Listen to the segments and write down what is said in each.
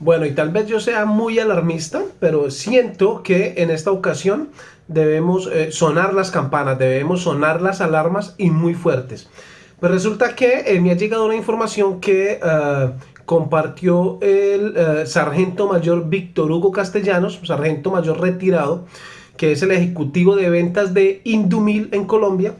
Bueno, y tal vez yo sea muy alarmista, pero siento que en esta ocasión debemos eh, sonar las campanas, debemos sonar las alarmas y muy fuertes. Pues resulta que eh, me ha llegado una información que eh, compartió el sargento mayor Víctor Hugo Castellanos, sargento mayor retirado, que es el ejecutivo de ventas de Indumil en Colombia.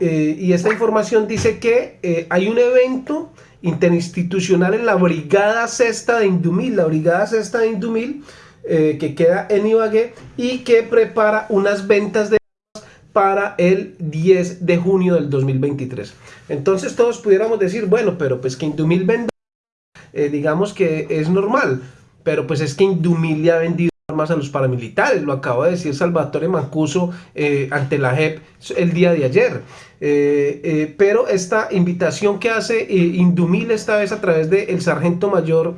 Y esta información dice que hay un evento interinstitucional en la Brigada Sexta de Indumil, la Brigada Sexta de Indumil, eh, que queda en Ibagué y que prepara unas ventas de para el 10 de junio del 2023. Entonces todos pudiéramos decir, bueno, pero pues que Indumil venda, eh, digamos que es normal, pero pues es que Indumil le ha vendido más a los paramilitares, lo acaba de decir Salvatore Mancuso eh, ante la JEP el día de ayer. Eh, eh, pero esta invitación que hace Indumil esta vez a través del sargento mayor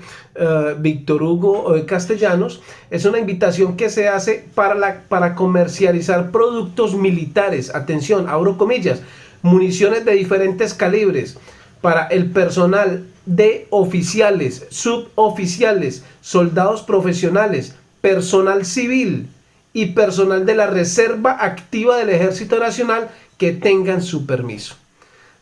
Víctor Hugo Castellanos es una invitación que se hace para, para comercializar productos militares, atención, abro comillas, municiones de diferentes calibres para el personal de oficiales, suboficiales, soldados profesionales, personal civil y personal de la Reserva Activa del Ejército Nacional que tengan su permiso.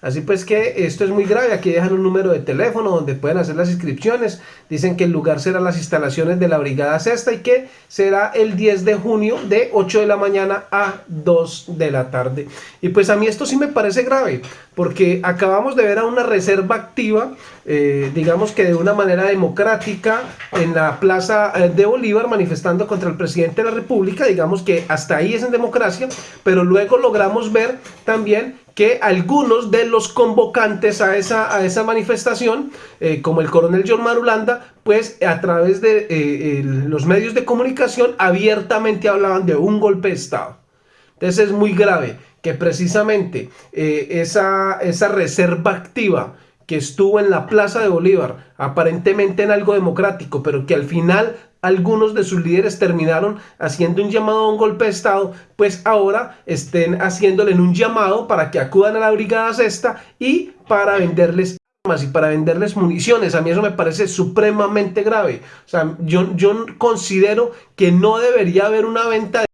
Así pues que esto es muy grave, aquí dejan un número de teléfono donde pueden hacer las inscripciones, dicen que el lugar será las instalaciones de la Brigada Sexta y que será el 10 de junio de 8 de la mañana a 2 de la tarde. Y pues a mí esto sí me parece grave, porque acabamos de ver a una reserva activa, eh, digamos que de una manera democrática, en la plaza eh, de Bolívar manifestando contra el presidente de la República, digamos que hasta ahí es en democracia, pero luego logramos ver también que algunos de los convocantes a esa, a esa manifestación, eh, como el coronel John Marulanda, pues a través de eh, los medios de comunicación abiertamente hablaban de un golpe de Estado. Entonces es muy grave que precisamente eh, esa, esa reserva activa que estuvo en la Plaza de Bolívar, aparentemente en algo democrático, pero que al final algunos de sus líderes terminaron haciendo un llamado a un golpe de Estado, pues ahora estén haciéndole un llamado para que acudan a la Brigada Sexta y para venderles armas y para venderles municiones. A mí eso me parece supremamente grave. O sea, yo, yo considero que no debería haber una venta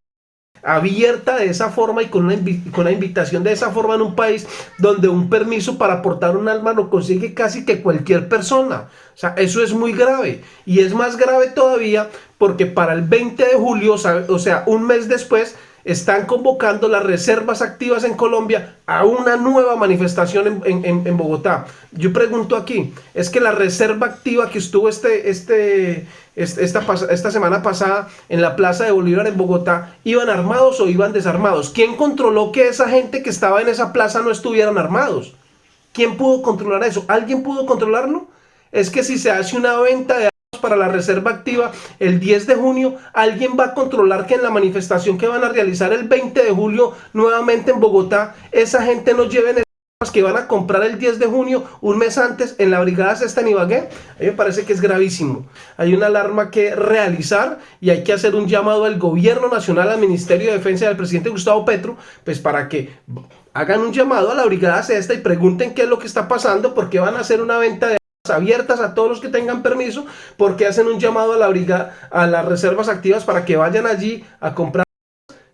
abierta de esa forma y con una, con una invitación de esa forma en un país donde un permiso para portar un arma lo consigue casi que cualquier persona. O sea, eso es muy grave. Y es más grave todavía porque para el 20 de julio, o sea, un mes después, están convocando las reservas activas en Colombia a una nueva manifestación en, Bogotá. Yo pregunto aquí, ¿es que la reserva activa que estuvo este, este, esta, esta semana pasada en la Plaza de Bolívar en Bogotá, iban armados o iban desarmados? ¿Quién controló que esa gente que estaba en esa plaza no estuvieran armados? ¿Quién pudo controlar eso? ¿Alguien pudo controlarlo? Es que si se hace una venta de para la reserva activa el 10 de junio, alguien va a controlar que en la manifestación que van a realizar el 20 de julio nuevamente en Bogotá, esa gente no lleven que van a comprar el 10 de junio, un mes antes, en la Brigada Sexta en Ibagué, a mí me parece que es gravísimo. Hay una alarma que realizar y hay que hacer un llamado al gobierno nacional, al Ministerio de Defensa del presidente Gustavo Petro, pues para que hagan un llamado a la Brigada Sexta y pregunten qué es lo que está pasando, porque van a hacer una venta de abiertas a todos los que tengan permiso porque hacen un llamado a la brigada, a las reservas activas para que vayan allí a comprar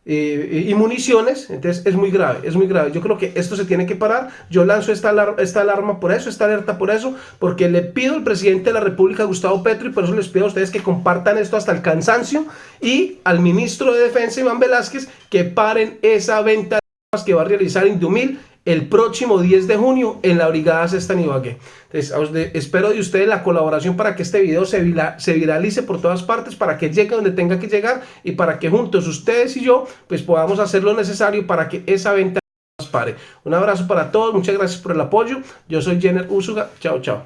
eh, y municiones, entonces es muy grave, es muy grave. Yo creo que esto se tiene que parar. Yo lanzo esta, esta alarma por eso, esta alerta por eso, porque le pido al presidente de la República, Gustavo Petro, y por eso les pido a ustedes que compartan esto hasta el cansancio, y al ministro de Defensa, Iván Velázquez, que paren esa venta que va a realizar Indumil el próximo 10 de junio en la Brigada Sexta Ibagué. Entonces, espero de ustedes la colaboración para que este video se, viralice por todas partes, para que llegue donde tenga que llegar y para que juntos ustedes y yo pues podamos hacer lo necesario para que esa venta pare. Un abrazo para todos, muchas gracias por el apoyo. Yo soy Jenner Usuga. Chao, chao.